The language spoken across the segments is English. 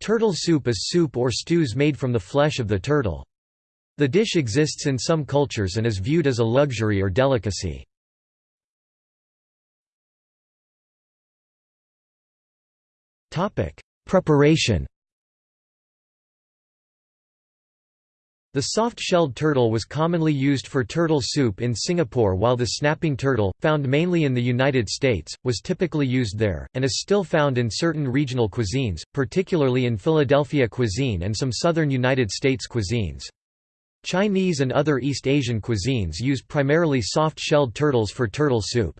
Turtle soup is soup or stews made from the flesh of the turtle. The dish exists in some cultures and is viewed as a luxury or delicacy. Preparation The soft-shelled turtle was commonly used for turtle soup in Singapore while the snapping turtle, found mainly in the United States, was typically used there, and is still found in certain regional cuisines, particularly in Philadelphia cuisine and some southern United States cuisines. Chinese and other East Asian cuisines use primarily soft-shelled turtles for turtle soup.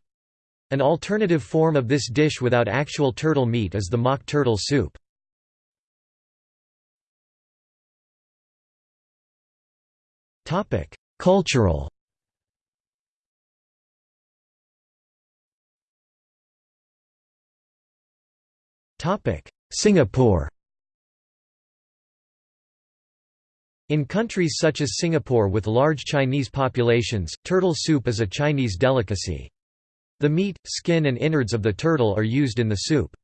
An alternative form of this dish without actual turtle meat is the mock turtle soup. Cultural Singapore In countries such as Singapore with large Chinese populations, turtle soup is a Chinese delicacy. The meat, skin and innards of the turtle are used in the soup.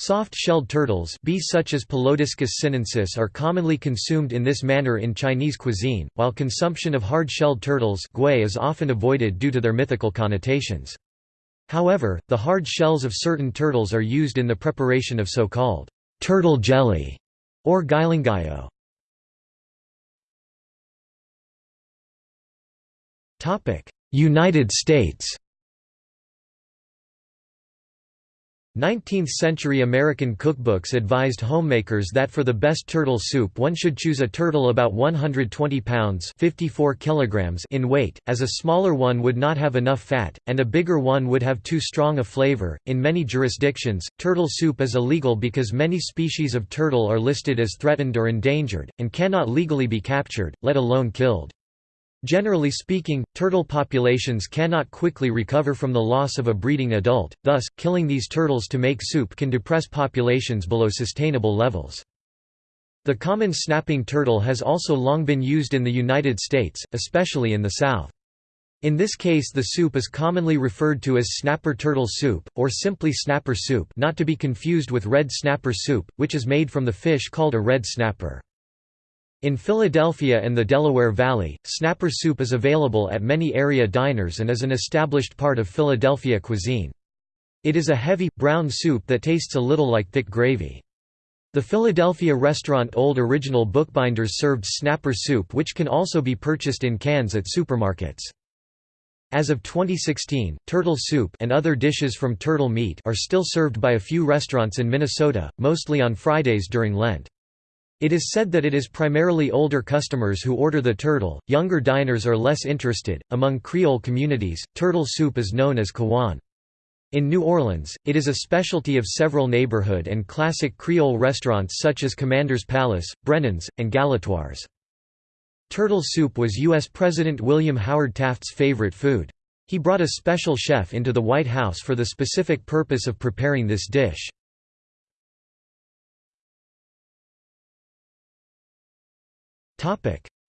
Soft-shelled turtles bees such as Pelodiscus sinensis are commonly consumed in this manner in Chinese cuisine, while consumption of hard-shelled turtles is often avoided due to their mythical connotations. However, the hard shells of certain turtles are used in the preparation of so-called turtle jelly or guilinggao. United States 19th-century American cookbooks advised homemakers that for the best turtle soup one should choose a turtle about 120 pounds 54 kilograms in weight, as a smaller one would not have enough fat, and a bigger one would have too strong a flavor. In many jurisdictions, turtle soup is illegal because many species of turtle are listed as threatened or endangered, and cannot legally be captured, let alone killed. Generally speaking, turtle populations cannot quickly recover from the loss of a breeding adult, thus, killing these turtles to make soup can depress populations below sustainable levels. The common snapping turtle has also long been used in the United States, especially in the South. In this case the soup is commonly referred to as snapper turtle soup, or simply snapper soup not to be confused with red snapper soup, which is made from the fish called a red snapper. In Philadelphia and the Delaware Valley, snapper soup is available at many area diners and is an established part of Philadelphia cuisine. It is a heavy, brown soup that tastes a little like thick gravy. The Philadelphia restaurant Old Original Bookbinders served snapper soup which can also be purchased in cans at supermarkets. As of 2016, turtle soup and other dishes from turtle meat are still served by a few restaurants in Minnesota, mostly on Fridays during Lent. It is said that it is primarily older customers who order the turtle, younger diners are less interested. Among Creole communities, turtle soup is known as caouane. In New Orleans, it is a specialty of several neighborhood and classic Creole restaurants such as Commander's Palace, Brennan's, and Galatoire's. Turtle soup was U.S. President William Howard Taft's favorite food. He brought a special chef into the White House for the specific purpose of preparing this dish.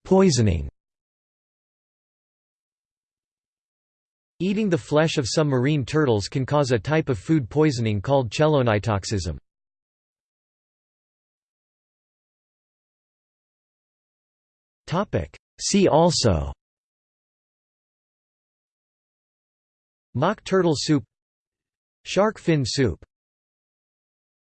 Poisoning. Eating the flesh of some marine turtles can cause a type of food poisoning called chelonitoxism. See also Mock turtle soup Shark fin soup